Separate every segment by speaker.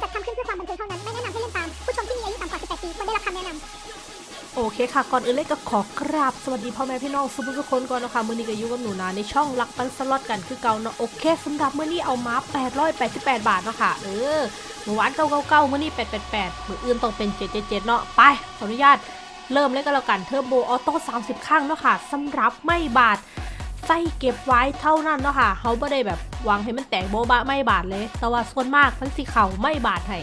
Speaker 1: จัดทำขึ้นเพื่อความบันเทิงเท่านั้น ไม่แนะนำให้เล่นตาม ผู้ชมที่มีอายุต่ำกว่า 18 ปีควรได้รับคำแนะนำ
Speaker 2: โอเคค่ะ ก่อนอื่นเลยก็ขอกราบ สวัสดีพ่อแม่พี่น้องสุภุทุกคนก่อนนะคะมือนี้ก็อยู่กับหนูนาในช่องรักปันสล็อตกันคือเก่าเนาะโอเคสำหรับมื้อนี้เอามา 888 บาทเนาะค่ะเออหมูหวานเก่าๆมื้อนี้888มื้ออื่นต้องเป็น777เนาะไปขออนุญาตเริ่มเลยก็แล้วกันเทอร์โบออโต้30 ข้างเนาะค่ะสำหรับไม่บาท ใส่เก็บไว้เท่านั้นเนาะค่ะเขาไม่ได้แบบวางให้มันแตกโบบะไม่บาทเลย แต่ว่าส่วนมากมันสิเข่าไม่บาทให้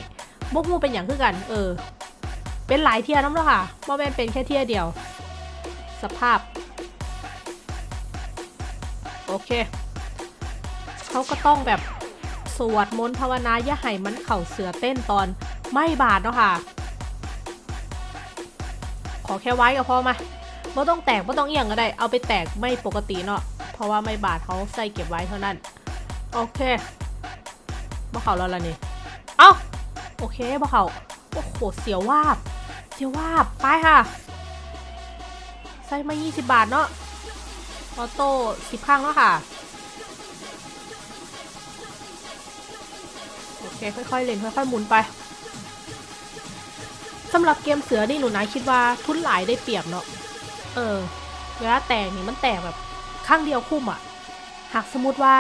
Speaker 2: บกมูเป็นอย่างคือกัน เออ เป็นหลายเทียร์น้ำแล้วค่ะบ่แม่นเป็นแค่เทียร์เดียว สภาพ โอเคเขาก็ต้องแบบสวดมนต์ภาวนาอย่าให้มันเข่าเสือเต้นตอนไม่บาดเนาะค่ะ ขอแค่ไว้ก็พอมาไม่ต้องแตกไม่ต้องเอียงก็ได้ เอาไปแตกไม่ปกติเนาะ เพราะว่าไม่บาดเขาใส่เก็บไว้เท่านั้น โอเคบ่เขาแล้วล่ะนี่ เอ้า โอเคบ่เขาโอ้โห เสียววาบ เสียววาบ ไปค่ะ ใส่มา 20 บาทเนาะ ออโต้10ข้างแล้วค่ะ โอเค ค่อยๆเล่นค่อยๆหมุนไปสำหรับเกมเสือนี่หนูนายคิดว่าทุนหลายได้เปรียบเนาะ เออ เวลาแตกนี่มันแตกแบบ ข้างเดียวคุ้มอะหากสมมติว่า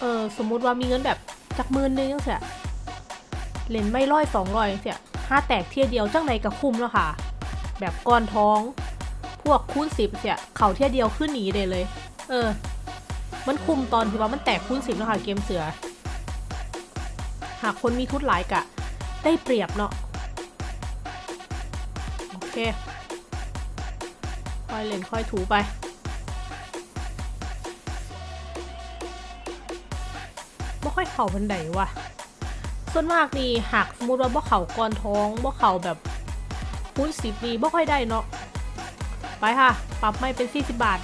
Speaker 2: เออสมมติว่ามีเงินแบบจากหมื่นนึงเสียเล่นไม่ร้อยสองร้อยเสียห้าแตกเทียเดียวจังไหนกับคุ้มแล้วค่ะ แบบก้อนท้อง พวกคูณสิบเสียเข่าเทียเดียวขึ้นหนีเลยเลย เออ มันคุ้มตอนที่ว่ามันแตกคูณสิบแล้วค่ะเกมเสือ หากคนมีทุนหลายกะ ได้เปรียบเนาะโอเคค่อยเล่นค่อยถูไป ค่อยเข่าบันไดวะส่วนมากนี่หากสมมติว่าบ่เข่าก่อนท้องบ่เข่าแบบคูณสิบนี่บ่ค่อยได้เนาะไปค่ะ ปรับไม่เป็น40บาท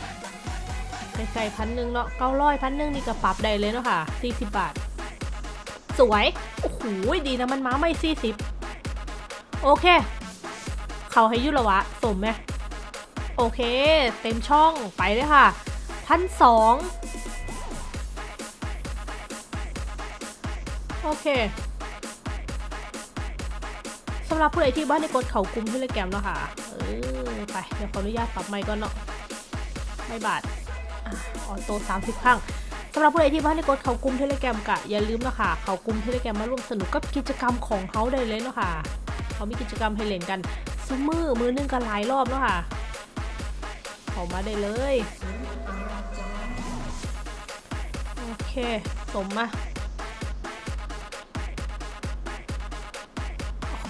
Speaker 2: ไกลๆพันหนึ่งเนาะเก้าร้อยพันหนึ่งนี่ก็ปรับได้เลยเนาะค่ะ40บาท สวยโอ้โหดีนะมันม้าไม่40โอเค เขาให้ยุละวะสมไหมโอเค เต็มช่องไปเลยค่ะพันสอง โอเคสำหรับผู้ใดที่บ้านในกดเขากุมที่เลแกรมเนาะค่ะ เออ ไป เดี๋ยวขออนุญาตปรับไมค์ก่อนเนาะไม่บาทอ่อโต้30ครั้งสำหรับผู้ใดที่บ้านในกดเขากุมเทเลแกรมกะอย่าลืมเนาะค่ะเขากุมเทเลแกรมมาร่วมสนุกกับกิจกรรมของเขาได้เลยเนาะค่ะเขามีกิจกรรมให้เล่นกันซุมือมือนึงกันหลายรอบเนาะค่ะเขามาได้เลย โอเค สมมา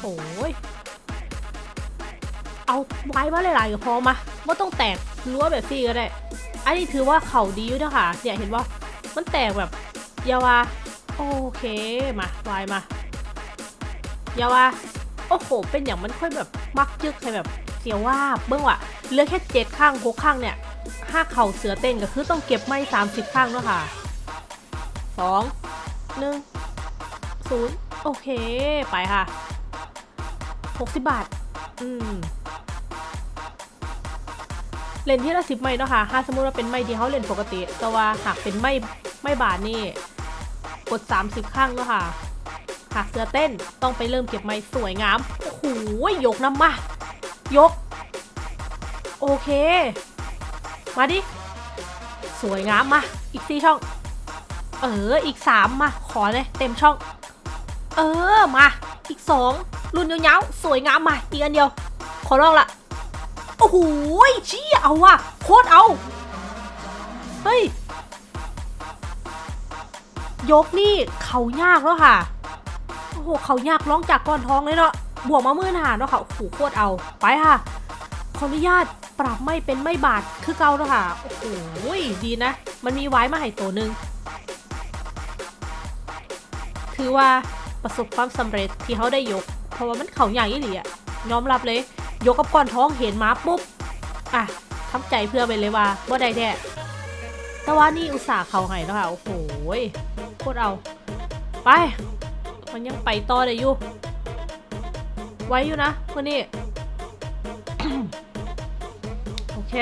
Speaker 2: โอ้ยเอาไว้มาหลายๆพอมาไม่ต้องแตกรั้วแบบซี่ก็ได้ อันนี้ถือว่าเข่าดีอยู่นะคะเนี่ยเห็นว่ามันแตกแบบยาวาโอเคมาไวายมายาวาโอ้โห เป็นอย่างมันค่อยแบบมักยึกให้แบบเสียวว่าเบื้องว่ะเหลือแค่เจ็ดข้างหกข้างเนี่ยห้าเข่าเสือเต้นก็คือต้องเก็บไม่สามสิบข้างแล้วค่ะสองหนึ่งศูนย์โอเค ไปค่ะ 60 บาท อืมเลนที่ละสิบไม้เนาะค่ะถ้าสมมติว่าเป็นไม้ที่เขาเล่นปกติ แต่ว่าหากเป็นไม้ไม้บาทนี่ กด 30 ข้างเนาะค่ะ หากเสือเต้นต้องไปเริ่มเก็บไม้สวยงาม โอ้โหยกน้ำมา ยก โอเค มาดิ สวยงามมา อีกสี่ช่อง เออ อีกสามมา ขอเลย เต็มช่อง เออ มา อีกสอง รุ่นยาวๆสวยงามมาอีกอันเดียว ขอลองละโอ้โหชี้เอาว่ะโคตรเอา เฮ้ย ยกนี่เขายากแล้วค่ะ โอ้โหเขายากร้องจากก้อนท้องเลยเนาะบวกมามื่นหาเนาะค่ะโอ้โหโคตรเอาไปค่ะขออนุญาตปรับไม่เป็นไม่บาดคือเก่าแล้วค่ะโอ้โหดีนะ มันมีไว้มาให้ตัวหนึ่งถือว่าประสบความสำเร็จที่เขาได้ยก ราะว่ามันเขาอย่างนี้หลีอะยอมรับเลย ยกกับก้อนท้องเห็นมาปุ๊บ อะทำใจเพื่อไปเลยว่าบ่ได้แท้แต่ว่านี่อุตส่าห์เขาให้แล้วค่ะ โอ้โหโคตรเอา ไป มันยังไปต่อได้อยู่ ไว้อยู่นะวันนี้ โอเค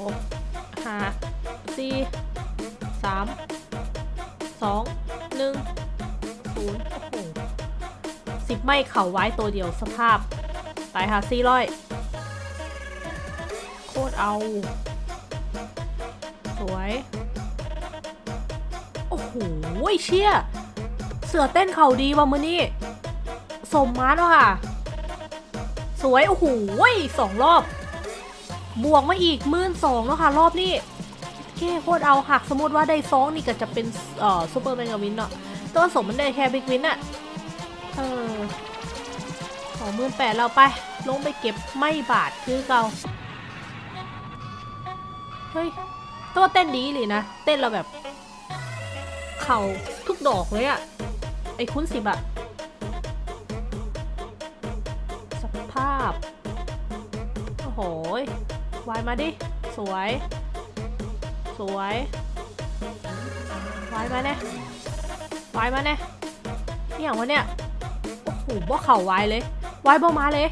Speaker 2: หกห้าสี่สามสอง ไม่เข่าไว้ตัวเดียวสภาพไปค่ะสี่ร้อยโคตรเอา สวย โอ้โหเชี่ย เสือเต้นเข่าดีว่ะมือนี่สมมาแล้วค่ะ สวย โอ้โหสองรอบ บวกมาอีกมื่นสองแล้วค่ะ รอบนี้แค่โคตรเอาหักสมมติว่าได้ซองนี่ก็จะเป็นเอ่อซูเปอร์แมนกับวินเนาะแตัวาสมมันได้แค่บิ๊กวินอะ เออสองหมื่นแปดเราไป ลงไปเก็บไม่บาทคือเก่า เฮ้ยตัวาเต้นดีเลยนะ เต้นเราแบบ เข่าทุกดอกเลยอะไอ้คุ้นสิบอะสภาพ โอ้โหวายมาดิ สวย สวยวายมาเนี่ยวายมาเนี่ยนี่อย่างวะเนี่ย โอ้โหบ่เข่าไวายเลย ไวายบ่มาเลย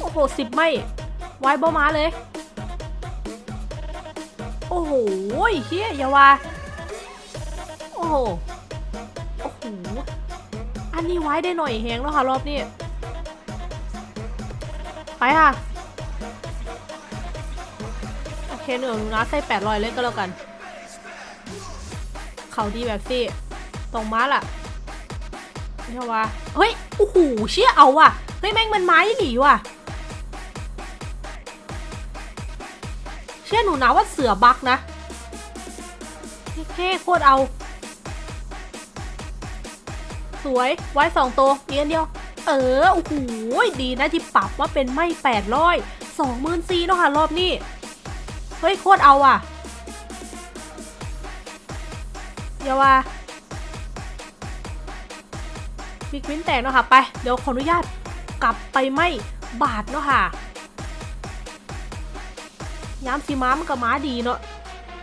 Speaker 2: โอ้โหสิบไม่ ไวายบ่มาเลย โอ้โหเฮียอย่าว่า โอ้โห โอ้โห อันนี้ไว้ได้หน่อยแหงแล้วค่ะรอบนี้ ไปค่ะ โอเคหนึ่งนะใส่แปดรอยเล่นก็แล้วกัน เขาดีแบบสิตรงม้าล่ะ ไม่ใช่ว่าเฮ้ยโอ้โหเชี่ยเอาว่ะเฮ้ยแม่งมันไม้หนีว่ะ เชื่อหนูนะว่าเสือบักนะเท่โคตรเอา สวยไว้สองตัวเดียวเดียว เออโอ้โหดีนะที่ปรับว่าเป็นไม่แปดร้อยสองหมื่นสี่เนาะค่ะรอบนี้ เฮ้ยโคตรเอาอะเดี๋ยวว่า บิ๊กวินแตกเนาะค่ะไปเดี๋ยวขออนุญาตกลับไปไม่บาทเนาะค่ะย้ำสีม้ามันก็ม้าดีเนาะ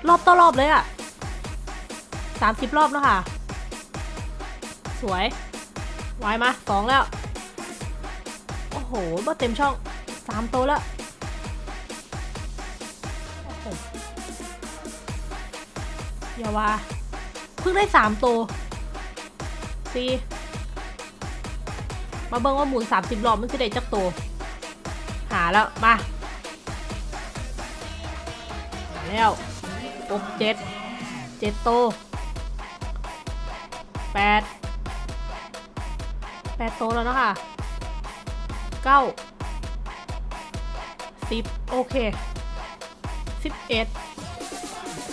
Speaker 2: รอบต่อรอบเลยอะสามสิบรอบเนาะค่ะ สวยไวมาสองแล้ว โอ้โหบ่เต็มช่องสามโตวแล้วอย่าว่าเพิ่งได้สามโตวสี่ มาเบิ่งว่าหมุนสามสิบรอบมันจะได้จักโตวหาแล้ว มามาแล้วหกเจ็ดเจ็ดโตวแปดแปดโตวแล้วเนาะค่ะเก้าสิบโอเคสิบเอ็ด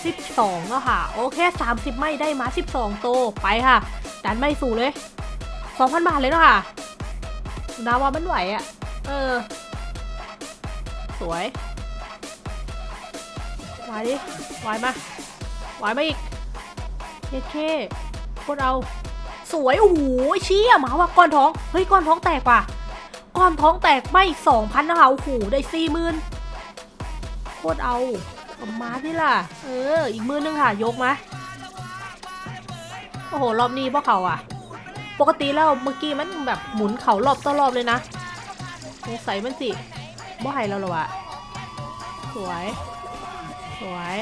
Speaker 2: สิบสองแล้วค่ะ โอเคสามสิบไม่ได้มาสิบสองโตวไปค่ะ ดันไม่สู่เลยสองพันบาทเลยเนาะค่ะ นาว่ามันไหวอะ่ะ เออ สวยไหวดิไหวมาไหวมาอีกเคเคโคตรเอา สวย โอ้โหเชี่ยหมาว่ะก้อนท้อง เฮ้ย ก้อนท้องแตกว่ะ ก้อนท้องแตกไม่สองพันนะคะโอ้โหได้สี่หมื่นโคตรเอาเอามาที่ล่ะ เออ อีกมือนึงค่ะ ยกมา โอ้โห รอบนี้พวกเขาอะ ปกติแล้วเมื่อกี้มันแบบหมุนเขารอบต่อรอบเลยนะสงสัยมันสิบ่ให้เราหรอวะสวย สวย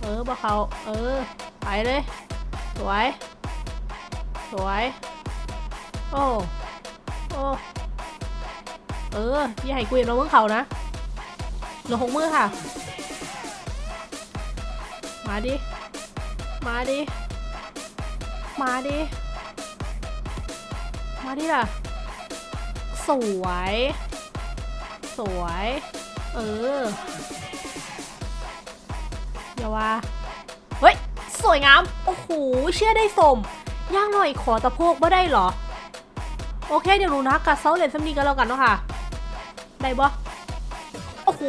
Speaker 2: เออบ่เขาเออไปเลย สวย สวย โอ้โอ้เอออย่าให้กูเห็นเราเมื่อเขานะเหลือหกมือค่ะ มาดิ มาดิ มาดิ มาดิล่ะ สวย สวย เอออย่าว่า เฮ้ย สวยงาม โอ้โห เชื่อได้สม ย่างหน่อยขอตะโพกบ่ได้เหรอ โอเค เดี๋ยวหนูนะกัดเซาเลนซัมนีกันแล้วกันเนาะค่ะ ได้บ่โอ้โห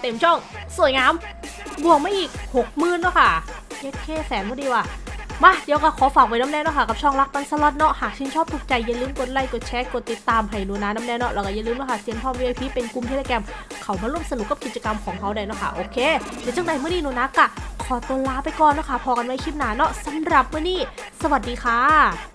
Speaker 2: เต็มช่อง สวยงาม บวกมาอีกหกหมื่นเนาะค่ะเย็ดแค่แสนพอดีว่ะ มาเดี๋ยวก็ขอฝากไว้น้ำแน่เนาะค่ะกับช่องรักปันสล็อตเนาะหากชื่นชอบถูกใจอย่าลืมกดไลค์กดแชร์กดติดตามให้หนูนะน้ำแน่เนาะแล้วก็อย่าลืมเนาะค่ะเซียนพ่อ VIP เป็นกลุ่มเทเลแกรมเขามาร่วมสนุกกับกิจกรรมของเขาได้เนาะค่ะโอเคเดี๋ยวจังใดเมื่อนี้หนูนะกะขอตัวลาไปก่อนเนาะค่ะพอกันไว้คลิปหน้าเนาะสำหรับเมื่อนี้ สวัสดีค่ะ